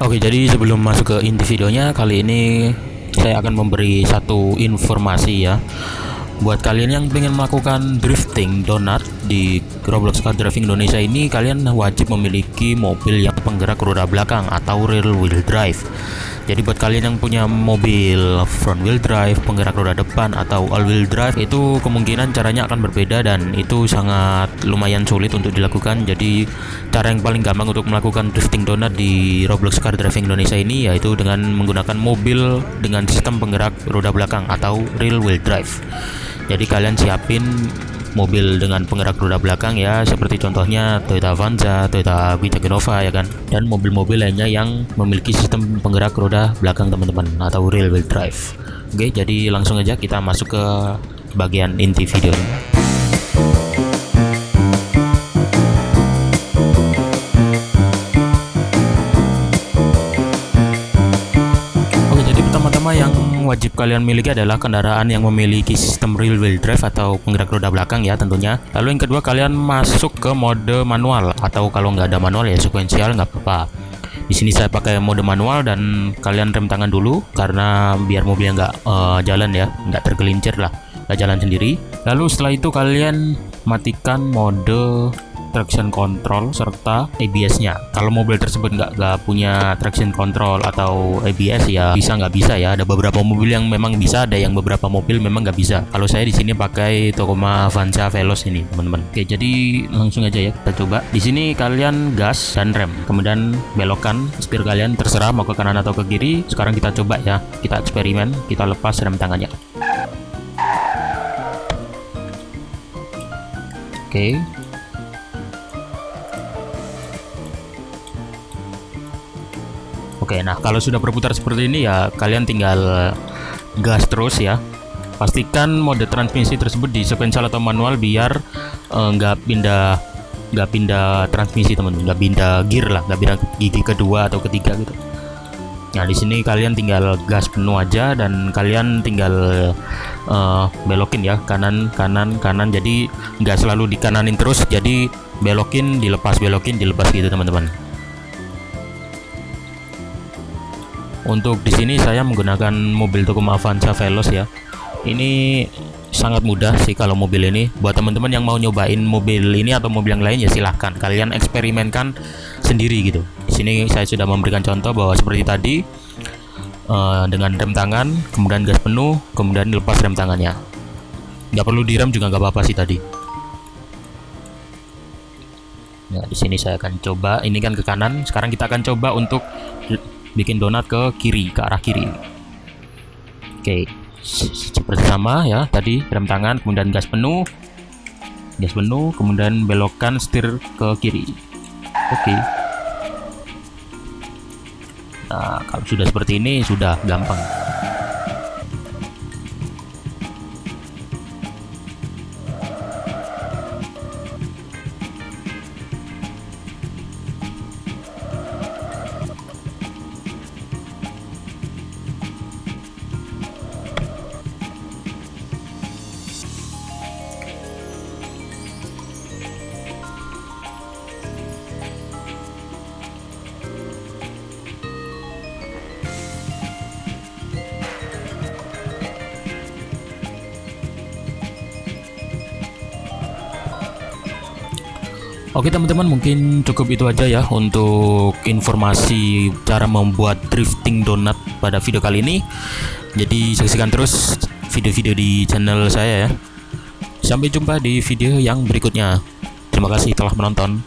Oke, jadi sebelum masuk ke inti videonya, kali ini saya akan memberi satu informasi ya. Buat kalian yang ingin melakukan drifting donat di Roblox Car Driving Indonesia ini, kalian wajib memiliki mobil yang penggerak roda belakang atau rear wheel drive. Jadi buat kalian yang punya mobil front wheel drive, penggerak roda depan atau all wheel drive itu kemungkinan caranya akan berbeda dan itu sangat lumayan sulit untuk dilakukan. Jadi cara yang paling gampang untuk melakukan drifting donat di Roblox Car Driving Indonesia ini yaitu dengan menggunakan mobil dengan sistem penggerak roda belakang atau rear wheel drive. Jadi kalian siapin mobil dengan penggerak roda belakang ya seperti contohnya Toyota Avanza, Toyota Witek Innova ya kan? Dan mobil-mobil lainnya yang memiliki sistem penggerak roda belakang teman-teman atau rear wheel drive. Oke jadi langsung aja kita masuk ke bagian inti videonya wajib kalian miliki adalah kendaraan yang memiliki sistem rear wheel drive atau penggerak roda belakang ya tentunya. Lalu yang kedua kalian masuk ke mode manual atau kalau nggak ada manual ya sekuensial nggak apa-apa. Di sini saya pakai mode manual dan kalian rem tangan dulu karena biar mobilnya nggak uh, jalan ya, nggak tergelincir lah, nggak jalan sendiri. Lalu setelah itu kalian matikan mode traction control serta ABS-nya. Kalau mobil tersebut nggak punya traction control atau ABS ya bisa nggak bisa ya. Ada beberapa mobil yang memang bisa, ada yang beberapa mobil memang nggak bisa. Kalau saya di sini pakai Tacoma Avanza Veloz ini, teman-teman. Oke, jadi langsung aja ya kita coba. Di sini kalian gas dan rem, kemudian belokkan setir kalian terserah mau ke kanan atau ke kiri. Sekarang kita coba ya, kita eksperimen, kita lepas rem tangannya. Oke, Oke, nah kalau sudah berputar seperti ini ya kalian tinggal gas terus ya. Pastikan mode transmisi tersebut di sequential atau manual biar eh, nggak uh, pindah nggak pindah transmisi teman-teman, nggak pindah gear lah, nggak pindah gigi kedua atau ketiga gitu. Nah di sini kalian tinggal gas penuh aja dan kalian tinggal uh, belokin ya kanan kanan kanan. Jadi nggak selalu dikananin terus. Jadi belokin dilepas belokin dilepas gitu teman-teman. Untuk di sini saya menggunakan mobil Tacoma Avanza Veloz ya. Ini sangat mudah sih kalau mobil ini. Buat teman-teman yang mau nyobain mobil ini atau mobil yang lain ya silahkan. Kalian eksperimenkan sendiri gitu. Di sini saya sudah memberikan contoh bahwa seperti tadi uh, dengan rem tangan, kemudian gas penuh, kemudian lepas rem tangannya. Nggak perlu direm juga nggak apa-apa sih tadi. Nah, di sini saya akan coba. Ini kan ke kanan. Sekarang kita akan coba untuk bikin donat ke kiri ke arah kiri. Oke seperti sama ya tadi rem tangan kemudian gas penuh. Gas penuh kemudian belokkan setir ke kiri. Oke. Nah kalau sudah seperti ini sudah gampang Oke teman-teman mungkin cukup itu aja ya untuk informasi cara membuat drifting donat pada video kali ini. Jadi saksikan terus video-video di channel saya ya. Sampai jumpa di video yang berikutnya. Terima kasih telah menonton